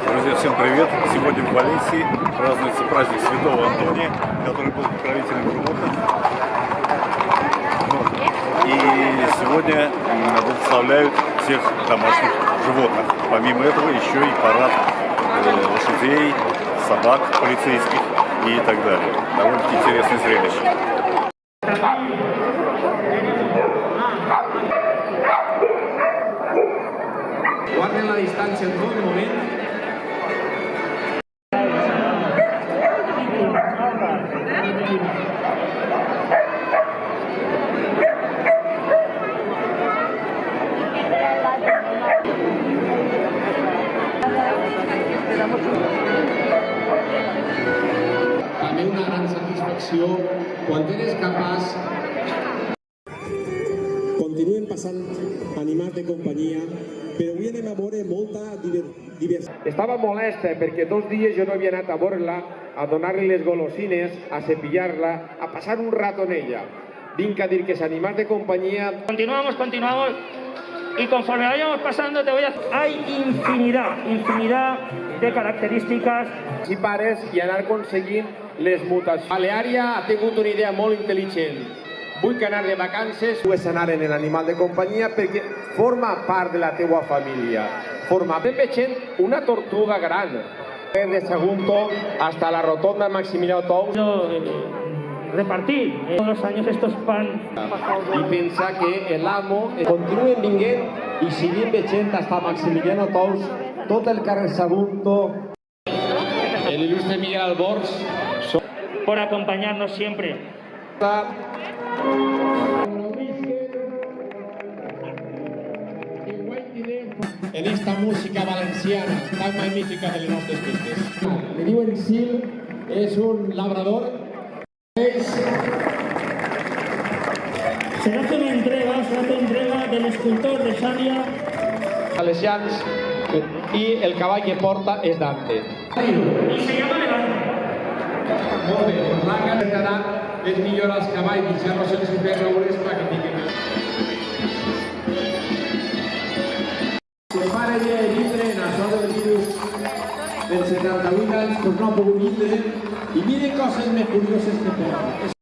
Друзья, всем привет! Сегодня в Валенсии празднуется праздник Святого Антония, который был покровителем. Вот. И сегодня благословляют всех домашних животных. Помимо этого еще и парад э, лошадей, собак полицейских и так далее. Довольно-таки интересное зрелище. Guarden la distància en tot moment. Satisfacció quan eres capaç Continuen passant animals de companyia, però avui anem a veure molta diver diversitat. Estava molesta perquè dos dies jo no havia anat a veure-la, a donar-li les golosines, a cepillar-la, a passar un rato en ella. Vinc a dir que els animals de companyia Continuamos, continuamos. Y conforme vayamos pasando, te voy a. Hay infinidad, infinidad de características. si pares i anar aconseguint les mutacions. Baleària ha tingut una idea molt intel·ligent. Vull que anar de vacances pugues anar en l'animal de companyia perquè forma part de la teua família. Forma ben veient una tortuga gran. De Sagunto hasta la rotonda Maximiliano Tous eh, repartir eh, todos los años estos pan. i pensar que l'amo continuen vinguent i seguim veient hasta Maximiliano Tous tot el carrer Sagunto l'il·lustre Miguel Albors por acompañarnos siempre. en esta música valenciana tan magnífica de les nostres festes. Me diuen Sil, és un labrador. És Se hace una entrega, se hace entrega del escultor de Xàbia Salesians i el cavall que porta és Dante. y se llama Levante. molt bé, per la edat és millor els cavalls deixar-los sense fer roures perquè tinguin més. Se pare de vindre en això del virus dels 78 anys, doncs no ha pogut vindre i miren coses més curioses que tenen.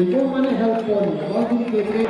I com maneja el poni? Vol dir que té...